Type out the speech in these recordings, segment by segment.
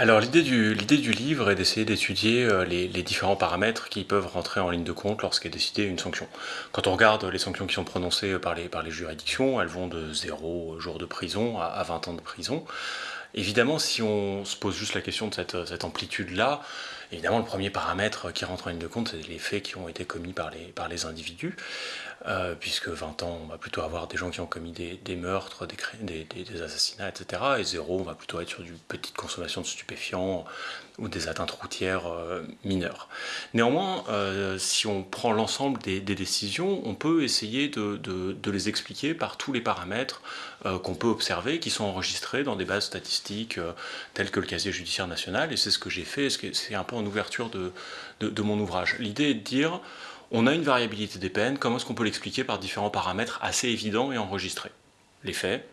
Alors l'idée du, livre est d'essayer d'étudier euh, les, différents paramètres qui peuvent rentrer en ligne de compte lorsqu'est décidée une sanction. Quand on regarde les sanctions qui sont prononcées par les, par les juridictions, elles vont de 0 jours de prison à, 20 ans de prison. Évidemment, si on se pose juste la question de cette, cette amplitude-là, évidemment le premier paramètre qui rentre en ligne de compte, c'est les faits qui ont été commis par les individus. Euh, puisque 20 ans, on va plutôt avoir des gens qui ont commis des, meurtres, des, assassinats, etc. Et 0, on va plutôt être sur du petite consommation de stupéfiants ou des atteintes routières euh, mineures. Néanmoins, euh, si on prend l'ensemble des, décisions, on peut essayer de, les expliquer par tous les paramètres qu'on peut observer, qui sont enregistrés dans des bases statistiques telles que le casier judiciaire national, et c'est ce que j'ai fait, c'est un peu en ouverture de mon ouvrage. L'idée est de dire, on a une variabilité des peines, comment est-ce qu'on peut l'expliquer par différents paramètres assez évidents et enregistrés? Les faits,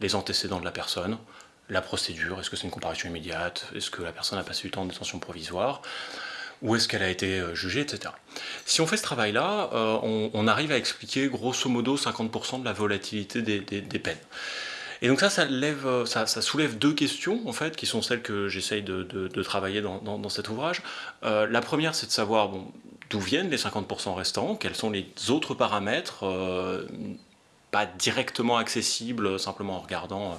les antécédents de la personne, la procédure, est-ce que c'est une comparution immédiate, est-ce que la personne a passé du temps en détention provisoire, où est-ce qu'elle a été euh, jugée, etc. Si on fait ce travail-là, euh, on, arrive à expliquer grosso modo 50% de la volatilité des, peines. Et donc ça, ça, euh, ça, soulève deux questions, en fait, qui sont celles que j'essaye de, travailler dans, cet ouvrage. la première, c'est de savoir, bon, d'où viennent les 50% restants, quels sont les autres paramètres, euh, pas directement accessibles simplement en regardant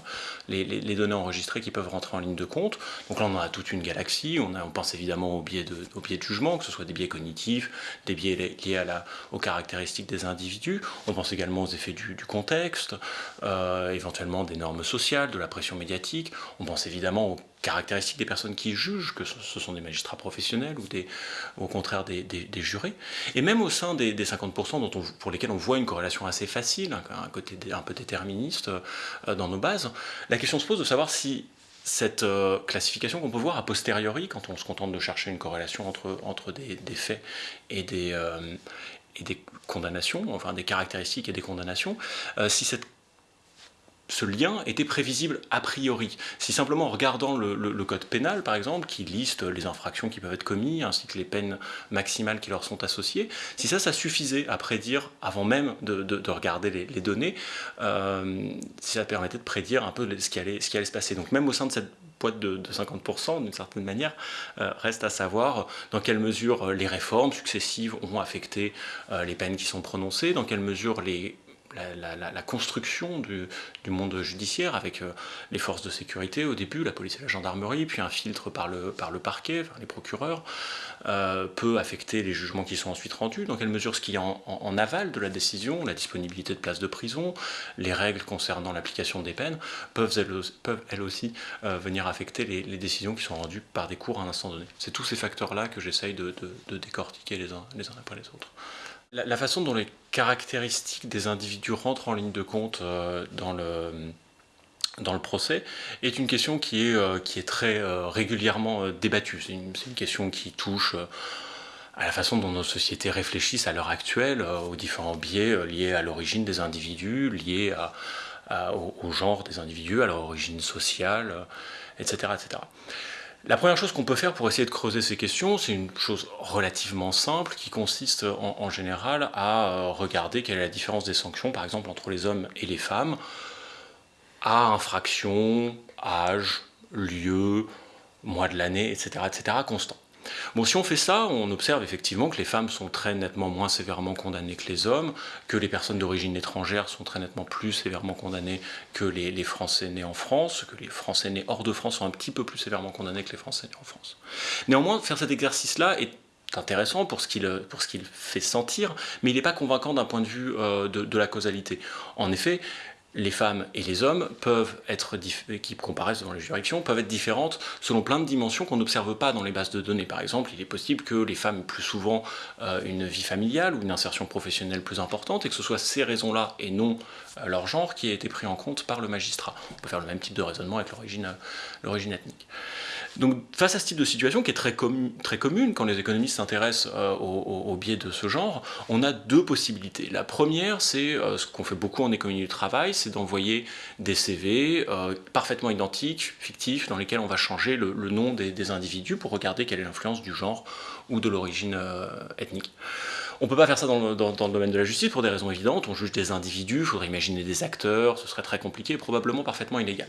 euh, les, données enregistrées qui peuvent rentrer en ligne de compte. Donc là on a toute une galaxie, on, pense évidemment aux biais, de, jugement, que ce soit des biais cognitifs, des biais liés aux caractéristiques des individus, on pense également aux effets du, du euh, éventuellement des normes sociales, de la pression médiatique, on pense évidemment aux caractéristiques des personnes qui jugent, que ce sont des magistrats professionnels ou au contraire des, jurés. Et même au sein des, 50% dont pour lesquels on voit une corrélation assez facile, un, côté un peu déterministe euh, dans nos bases, la question se pose de savoir si cette euh, classification qu'on peut voir a posteriori, quand on se contente de chercher une corrélation entre, entre des, faits et des, euh, et des condamnations, enfin des caractéristiques et des condamnations, si cette ce lien était prévisible a priori. Si simplement en regardant le, code pénal, par exemple, qui liste les infractions qui peuvent être commises, ainsi que les peines maximales qui leur sont associées, si ça, ça suffisait à prédire, avant même de, regarder les, données, euh, si ça permettait de prédire un peu ce qui allait, se passer. Donc même au sein de cette boîte de, 50%, d'une certaine manière, euh, reste à savoir dans quelle mesure les réformes successives ont affecté euh, les peines qui sont prononcées, dans quelle mesure les la, construction du, monde judiciaire avec euh, les forces de sécurité au début, la police et la gendarmerie, puis un filtre par le, par le parquet, les procureurs, euh, peut affecter les jugements qui sont ensuite rendus, dans quelle mesure ce qui est en, aval de la décision, la disponibilité de places de prison, les règles concernant l'application des peines, peuvent elles, peuvent elles aussi euh, venir affecter les, décisions qui sont rendues par des cours à un instant donné. C'est tous ces facteurs-là que j'essaye de, décortiquer les uns, les uns après les autres. La, façon dont les caractéristiques des individus rentrent en ligne de compte euh, dans le dans procès est une question qui est, euh, très euh, régulièrement débattue. C'est une, question qui touche à la façon dont nos sociétés réfléchissent à l'heure actuelle, aux différents biais liés à l'origine des individus, liés au, genre des individus, à leur origine sociale, etc. etc. La première chose qu'on peut faire pour essayer de creuser ces questions, c'est une chose relativement simple qui consiste en, général à euh, regarder quelle est la différence des sanctions, par exemple entre les hommes et les femmes, à infraction, âge, lieu, mois de l'année, etc., etc., constant. Bon, si on fait ça, on observe effectivement que les femmes sont très nettement moins sévèrement condamnées que les hommes, que les personnes d'origine étrangère sont très nettement plus sévèrement condamnées que les, Français nés en France, que les Français nés hors de France sont un petit peu plus sévèrement condamnés que les Français nés en France. Néanmoins, faire cet exercice-là est intéressant pour ce qu'il fait sentir, mais il n'est pas convaincant d'un point de vue euh, de, la causalité. En effet, les femmes et les hommes peuvent être, qui comparaissent dans les juridictions, peuvent être différentes selon plein de dimensions qu'on n'observe pas dans les bases de données. Par exemple, il est possible que les femmes aient plus souvent euh, une vie familiale ou une insertion professionnelle plus importante et que ce soit ces raisons-là et non euh, leur genre qui aient été pris en compte par le magistrat. On peut faire le même type de raisonnement avec l'origine euh, ethnique. Donc face à ce type de situation qui est très, très commune quand les économistes s'intéressent euh, au, biais de ce genre, on a deux possibilités. La première, c'est ce qu'on fait beaucoup en économie du travail, c'est d'envoyer des CV euh, parfaitement identiques, fictifs, dans lesquels on va changer le, nom des, individus pour regarder quelle est l'influence du genre ou de l'origine ethnique. On ne peut pas faire ça dans le, domaine de la justice pour des raisons évidentes. On juge des individus, il faudrait imaginer des acteurs, ce serait très compliqué et probablement parfaitement illégal.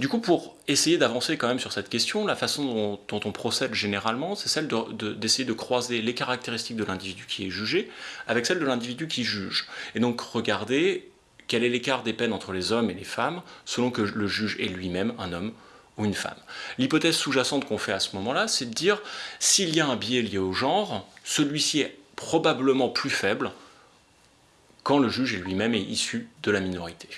Du coup, pour essayer d'avancer quand même sur cette question, la façon dont, on procède généralement, c'est celle d'essayer de, de croiser les caractéristiques de l'individu qui est jugé avec celles de l'individu qui juge. Et donc regarder quel est l'écart des peines entre les hommes et les femmes selon que le juge est lui-même un homme ou une femme? L'hypothèse sous-jacente qu'on fait à ce moment-là, c'est de dire s'il y a un biais lié au genre, celui-ci est probablement plus faible quand le juge lui-même est issu de la minorité.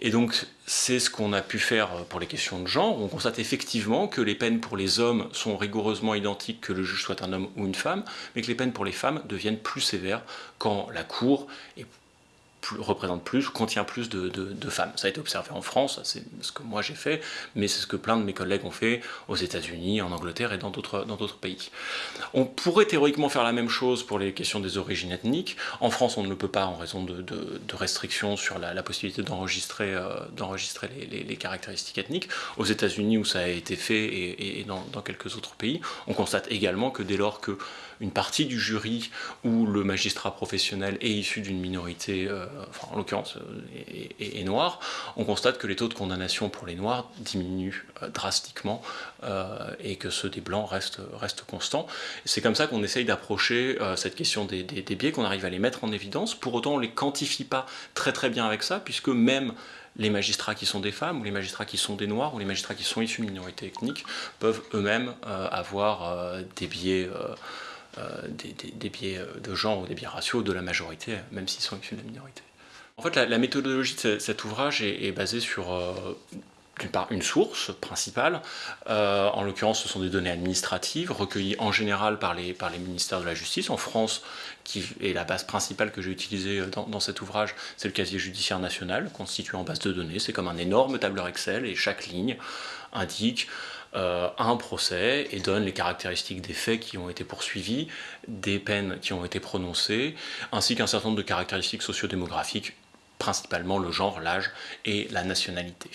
Et donc c'est ce qu'on a pu faire pour les questions de genre. On constate effectivement que les peines pour les hommes sont rigoureusement identiques que le juge soit un homme ou une femme, mais que les peines pour les femmes deviennent plus sévères quand la Cour est représente plus, contient plus de, femmes. Ça a été observé en France, c'est ce que moi j'ai fait, mais c'est ce que plein de mes collègues ont fait aux États-Unis, en Angleterre et dans d'autres pays. On pourrait théoriquement faire la même chose pour les questions des origines ethniques. En France, on ne le peut pas en raison de, restrictions sur la, possibilité d'enregistrer euh, les, caractéristiques ethniques. Aux États-Unis, où ça a été fait, et, dans, dans quelques autres pays, on constate également que dès lors que une partie du jury où le magistrat professionnel est issu d'une minorité, euh, enfin, en l'occurrence, euh, noir, on constate que les taux de condamnation pour les noirs diminuent euh, drastiquement et que ceux des blancs restent, restent constants. C'est comme ça qu'on essaye d'approcher cette question des, des biais, qu'on arrive à les mettre en évidence. Pour autant, on ne les quantifie pas très très bien avec ça, puisque même les magistrats qui sont des femmes, ou les magistrats qui sont des noirs, ou les magistrats qui sont issus de minorités ethniques, peuvent eux-mêmes avoir des biais euh, des, biais euh, de genre ou des biais raciaux de la majorité, même s'ils sont issus de la minorité. En fait, la, méthodologie de cet ouvrage est, basée sur euh, d'une part une source principale, en l'occurrence ce sont des données administratives recueillies en général par les, par les ministères de la Justice. En France, qui est la base principale que j'ai utilisée dans, cet ouvrage, c'est le casier judiciaire national, constitué en base de données. C'est comme un énorme tableur Excel et chaque ligne indique euh, un procès et donne les caractéristiques des faits qui ont été poursuivis, des peines qui ont été prononcées, ainsi qu'un certain nombre de caractéristiques sociodémographiques, principalement le genre, l'âge et la nationalité.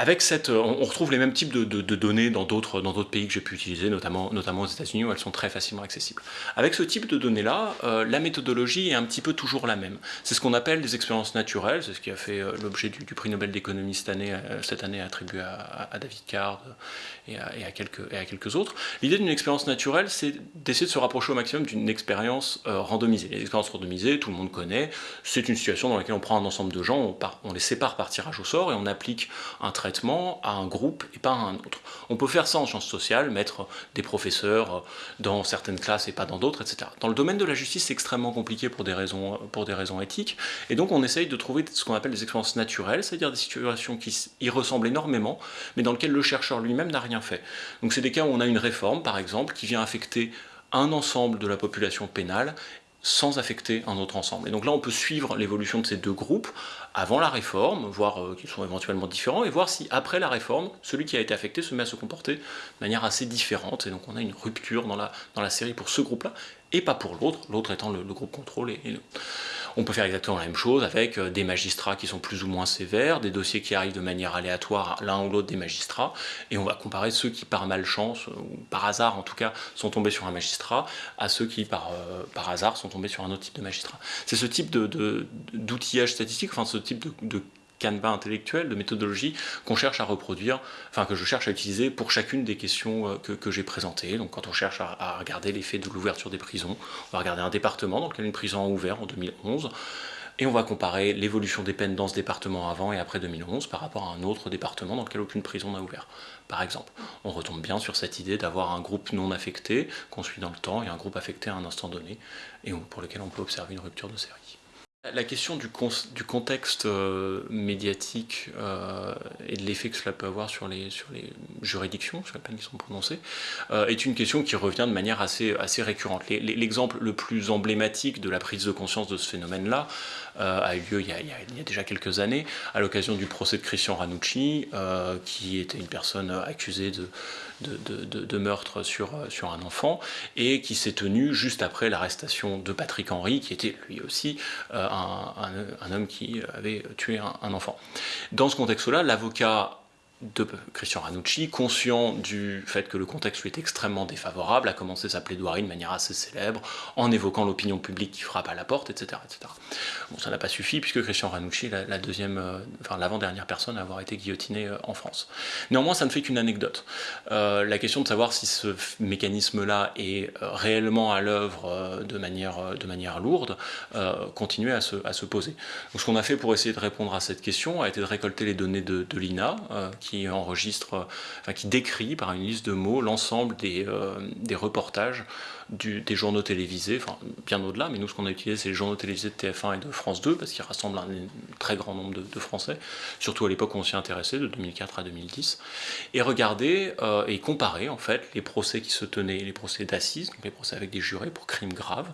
Avec cette, euh, on retrouve les mêmes types de, données dans d'autres pays que j'ai pu utiliser, notamment, aux États-Unis où elles sont très facilement accessibles. Avec ce type de données-là, euh, la méthodologie est un petit peu toujours la même. C'est ce qu'on appelle des expériences naturelles, c'est ce qui a fait euh, l'objet du, prix Nobel d'économie cette année, attribué à, David Card et à, quelques, et à quelques autres. L'idée d'une expérience naturelle, c'est d'essayer de se rapprocher au maximum d'une expérience randomisée. Les expériences randomisées, tout le monde connaît, c'est une situation dans laquelle on prend un ensemble de gens, on, on les sépare par tirage au sort et on applique un trait à un groupe et pas à un autre. On peut faire ça en sciences sociales, mettre des professeurs euh, dans certaines classes et pas dans d'autres, etc. Dans le domaine de la justice, c'est extrêmement compliqué pour des, raisons, pour des raisons éthiques, et donc on essaye de trouver ce qu'on appelle des expériences naturelles, c'est-à-dire des situations qui y ressemblent énormément, mais dans lesquelles le chercheur lui-même n'a rien fait. Donc c'est des cas où on a une réforme, par exemple, qui vient affecter un ensemble de la population pénale sans affecter un autre ensemble. Et donc là, on peut suivre l'évolution de ces deux groupes avant la réforme, voir euh, qu'ils sont éventuellement différents, et voir si après la réforme, celui qui a été affecté se met à se comporter de manière assez différente. Et donc on a une rupture dans la, dans la série pour ce groupe-là, et pas pour l'autre, l'autre étant le, groupe contrôle. On peut faire exactement la même chose avec euh, des magistrats qui sont plus ou moins sévères, des dossiers qui arrivent de manière aléatoire l'un ou l'autre des magistrats, et on va comparer ceux qui par malchance, euh, ou par hasard en tout cas, sont tombés sur un magistrat, à ceux qui par, euh, par hasard sont tombés sur un autre type de magistrat. C'est ce type d'outillage de, statistique, enfin ce type de canevas intellectuel, de méthodologie qu'on cherche à reproduire, enfin que je cherche à utiliser pour chacune des questions euh, que, j'ai présentées. Donc quand on cherche à, regarder l'effet de l'ouverture des prisons, on va regarder un département dans lequel une prison a ouvert en 2011, et on va comparer l'évolution des peines dans ce département avant et après 2011 par rapport à un autre département dans lequel aucune prison n'a ouvert. Par exemple, on retombe bien sur cette idée d'avoir un groupe non affecté qu'on suit dans le temps et un groupe affecté à un instant donné, et pour lequel on peut observer une rupture de série. La question du, contexte euh, médiatique euh, et de l'effet que cela peut avoir sur les, juridictions, sur les peines qui sont prononcées, euh, est une question qui revient de manière assez, récurrente. L'exemple le plus emblématique de la prise de conscience de ce phénomène-là a eu lieu il y a, déjà quelques années, à l'occasion du procès de Christian Ranucci, qui était une personne accusée de, meurtre sur, sur un enfant, et qui s'est tenu juste après l'arrestation de Patrick Henry, qui était lui aussi un, homme qui avait tué un, enfant. Dans ce contexte-là, l'avocat de Christian Ranucci, conscient du fait que le contexte lui est extrêmement défavorable, a commencé sa plaidoirie de manière assez célèbre, en évoquant l'opinion publique qui frappe à la porte, etc. etc. Bon, ça n'a pas suffi, puisque Christian Ranucci est la, deuxième, euh, enfin l'avant-dernière personne à avoir été guillotinée euh, en France. Néanmoins, ça ne fait qu'une anecdote. Euh, la question de savoir si ce mécanisme-là est réellement à l'œuvre de, manière, de manière lourde continue à se, à se poser. Donc, ce qu'on a fait pour essayer de répondre à cette question a été de récolter les données de, de l'INA, qui enregistre, enfin qui décrit par une liste de mots l'ensemble des, euh, reportages des journaux télévisés, bien au-delà, mais nous ce qu'on a utilisé c'est les journaux télévisés de TF1 et de France 2 parce qu'ils rassemblent un, très grand nombre de, Français, surtout à l'époque où on s'y intéressait, de 2004 à 2010, et regarder euh, et comparer en fait les procès qui se tenaient, les procès d'assises, donc les procès avec des jurés pour crimes graves,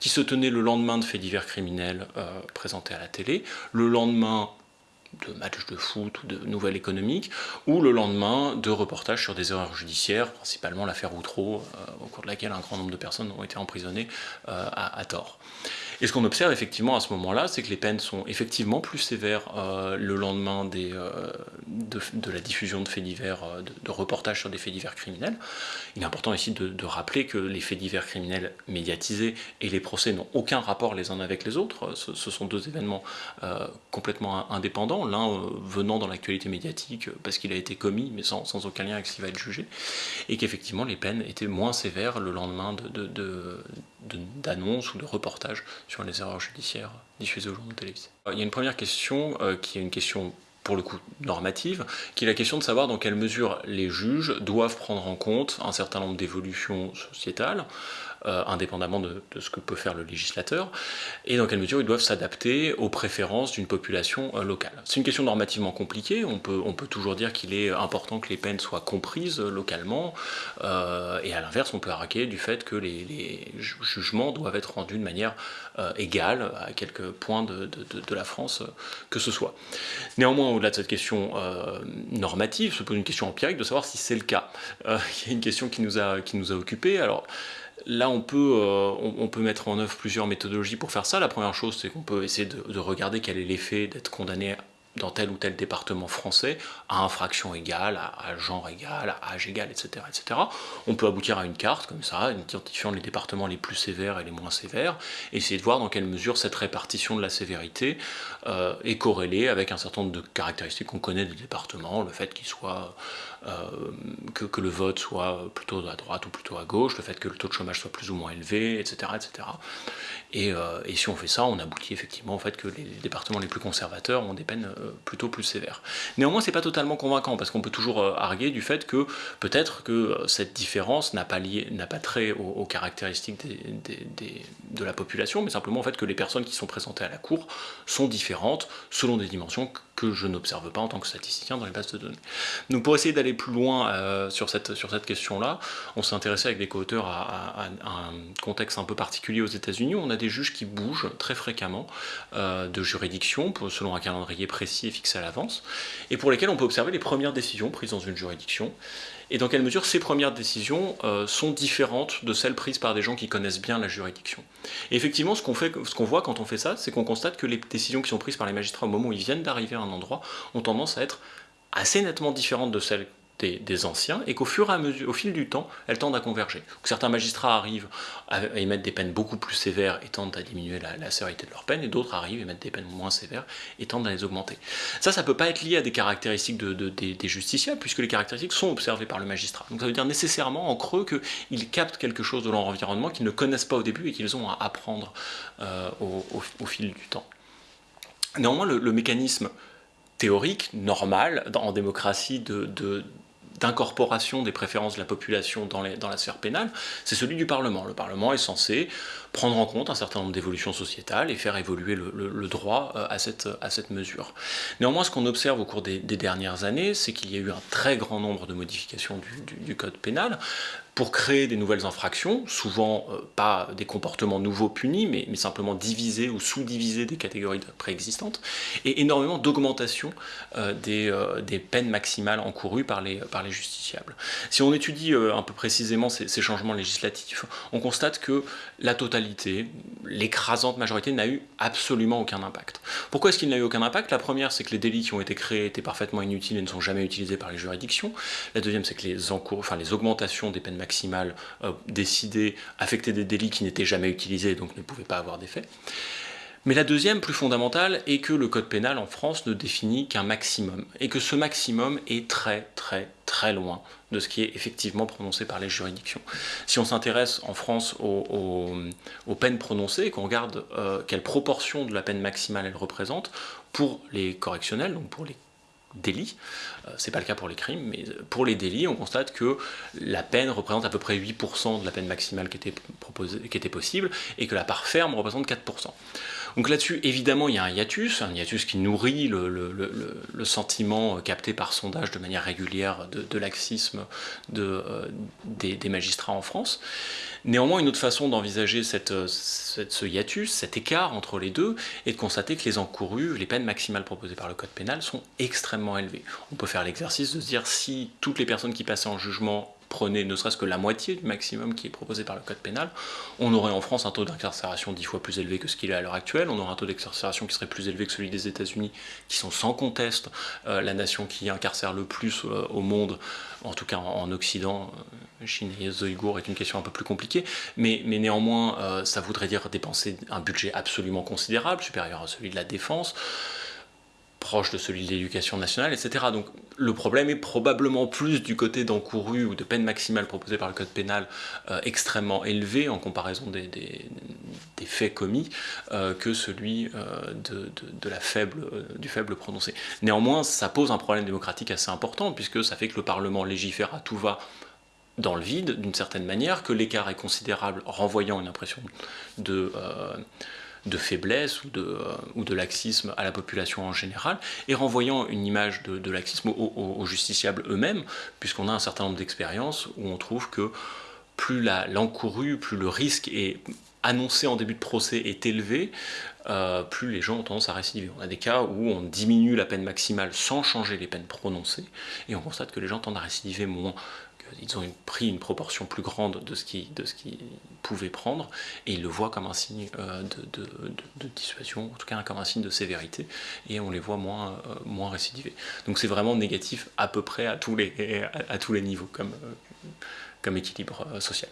qui se tenaient le lendemain de faits divers criminels euh, présentés à la télé, le lendemain de matchs de foot ou de nouvelles économiques, ou le lendemain de reportages sur des erreurs judiciaires, principalement l'affaire Outreau, euh, au cours de laquelle un grand nombre de personnes ont été emprisonnées euh, à, tort. Et ce qu'on observe effectivement à ce moment-là, c'est que les peines sont effectivement plus sévères euh, le lendemain des, de, la diffusion de faits divers, de, reportages sur des faits divers criminels. Il est important ici de, de, rappeler que les faits divers criminels médiatisés et les procès n'ont aucun rapport les uns avec les autres. Ce, sont deux événements complètement indépendants l'un euh, venant dans l'actualité médiatique euh, parce qu'il a été commis, mais sans, aucun lien avec ce qui va être jugé, et qu'effectivement les peines étaient moins sévères le lendemain d'annonces ou de reportages sur les erreurs judiciaires diffusées aux journaux télévisés. Il y a une première question euh, qui est une question pour le coup normative, qui est la question de savoir dans quelle mesure les juges doivent prendre en compte un certain nombre d'évolutions sociétales, euh, indépendamment de, ce que peut faire le législateur, et dans quelle mesure ils doivent s'adapter aux préférences d'une population euh, locale. C'est une question normativement compliquée, on peut, on peut toujours dire qu'il est important que les peines soient comprises localement, euh, et à l'inverse on peut arraquer du fait que les, jugements doivent être rendus de manière égale à quelques points de, de, la France que ce soit. Néanmoins, au-delà de cette question normative, se pose une question empirique de savoir si c'est le cas. il y a une question qui nous a, qui nous a occupés. Alors, Là, on peut, euh, on, peut mettre en œuvre plusieurs méthodologies pour faire ça. La première chose, c'est qu'on peut essayer de, de regarder quel est l'effet d'être condamné dans tel ou tel département français, à infraction égale, à, genre égal, à âge égal, etc., etc. On peut aboutir à une carte comme ça, identifiant les départements les plus sévères et les moins sévères, et essayer de voir dans quelle mesure cette répartition de la sévérité euh, est corrélée avec un certain nombre de caractéristiques qu'on connaît des départements, le fait qu'il soit euh, que, que, le vote soit plutôt à droite ou plutôt à gauche, le fait que le taux de chômage soit plus ou moins élevé, etc. etc. Et, euh, et si on fait ça, on aboutit effectivement au fait que les départements les plus conservateurs ont des peines plutôt plus sévère. Néanmoins, c'est pas totalement convaincant parce qu'on peut toujours euh, arguer du fait que peut-être que euh, cette différence n'a pas, pas trait aux, caractéristiques de la population, mais simplement au fait que les personnes qui sont présentées à la Cour sont différentes selon des dimensions que je n'observe pas en tant que statisticien dans les bases de données. Donc pour essayer d'aller plus loin euh, sur cette, question-là, on s'est intéressé avec des co-auteurs à, un contexte un peu particulier aux États-Unis. On a des juges qui bougent très fréquemment de juridiction selon un calendrier précis est fixé à l'avance, et pour lesquels on peut observer les premières décisions prises dans une juridiction, et dans quelle mesure ces premières décisions euh, sont différentes de celles prises par des gens qui connaissent bien la juridiction? Effectivement, ce qu'on qu'on voit quand on fait ça, c'est qu'on constate que les décisions qui sont prises par les magistrats au moment où ils viennent d'arriver à un endroit ont tendance à être assez nettement différentes de celles des, anciens, et qu'au fur et à mesure, au fil du temps, elles tendent à converger. certains magistrats arrivent à, émettre des peines beaucoup plus sévères et tendent à diminuer la, sévérité de leurs peines, et d'autres arrivent à émettre des peines moins sévères et tendent à les augmenter. Ça, ça peut pas être lié à des caractéristiques de, des, justiciables, puisque les caractéristiques sont observées par le magistrat. Donc ça veut dire nécessairement en creux qu'ils captent quelque chose de leur environnement qu'ils ne connaissent pas au début et qu'ils ont à apprendre euh, au, fil du temps. Néanmoins, le, mécanisme théorique, normal, en démocratie, de, d'incorporation des préférences de la population dans, la sphère pénale, c'est celui du Parlement. Le Parlement est censé prendre en compte un certain nombre d'évolutions sociétales et faire évoluer le, droit euh, à cette, mesure. Néanmoins, ce qu'on observe au cours des, dernières années, c'est qu'il y a eu un très grand nombre de modifications du, Code pénal, pour créer des nouvelles infractions, souvent euh, pas des comportements nouveaux punis, mais, simplement diviser ou sous-diviser des catégories préexistantes, et énormément d'augmentation euh, des, euh, des, peines maximales encourues par les, par les justiciables. Si on étudie un peu précisément ces, ces, changements législatifs, on constate que la totalité, l'écrasante majorité, n'a eu absolument aucun impact. Pourquoi est-ce qu'il n'a eu aucun impact? La première, c'est que les délits qui ont été créés étaient parfaitement inutiles et ne sont jamais utilisés par les juridictions. La deuxième, c'est que les, encours, enfin, les augmentations des peines maximales maximale euh, décidée affectait des délits qui n'étaient jamais utilisés, donc ne pouvaient pas avoir d'effet. Mais la deuxième, plus fondamentale, est que le code pénal en France ne définit qu'un maximum, et que ce maximum est très très très loin de ce qui est effectivement prononcé par les juridictions. Si on s'intéresse en France aux, peines prononcées qu'on regarde euh, quelle proportion de la peine maximale elle représente, pour les correctionnels, donc pour les délits. Euh, c'est pas le cas pour les crimes, mais pour les délits, on constate que la peine représente à peu près 8% de la peine maximale qui était, proposée, qui était possible, et que la part ferme représente 4%. Donc là-dessus, évidemment, il y a un hiatus, un hiatus qui nourrit le, sentiment capté par sondage de manière régulière de, laxisme de, euh, des, magistrats en France. Néanmoins, une autre façon d'envisager ce hiatus, cet écart entre les deux, est de constater que les encourus, les peines maximales proposées par le Code pénal sont extrêmement élevées. On peut faire l'exercice de se dire si toutes les personnes qui passaient en jugement prenez ne serait-ce que la moitié du maximum qui est proposé par le code pénal, on aurait en France un taux d'incarcération dix fois plus élevé que ce qu'il est à l'heure actuelle, on aurait un taux d'incarcération qui serait plus élevé que celui des États-Unis, qui sont sans conteste euh, la nation qui incarcère le plus euh, au monde, en tout cas en, Occident. Euh, Chine et Ouïghours est une question un peu plus compliquée, mais, mais néanmoins, ça voudrait dire dépenser un budget absolument considérable, supérieur à celui de la défense proche de celui de l'éducation nationale, etc. Donc le problème est probablement plus du côté d'encouru ou de peine maximale proposée par le code pénal euh, extrêmement élevé en comparaison des, des, faits commis euh, que celui euh, de, de, la faible, du faible prononcé. Néanmoins, ça pose un problème démocratique assez important puisque ça fait que le Parlement légifère à tout va dans le vide d'une certaine manière, que l'écart est considérable, renvoyant une impression de de faiblesse ou de, euh, ou de laxisme à la population en général, et renvoyant une image de, laxisme aux, justiciables eux-mêmes, puisqu'on a un certain nombre d'expériences où on trouve que plus l'encouru, plus le risque est annoncé en début de procès est élevé, euh, plus les gens ont tendance à récidiver. On a des cas où on diminue la peine maximale sans changer les peines prononcées, et on constate que les gens tendent à récidiver moins ils ont pris une proportion plus grande de ce qu'ils pouvaient prendre, et ils le voient comme un signe euh, de, dissuasion, en tout cas comme un signe de sévérité, et on les voit moins, euh, moins récidiver. Donc c'est vraiment négatif à peu près à tous les, niveaux comme, euh, comme équilibre social.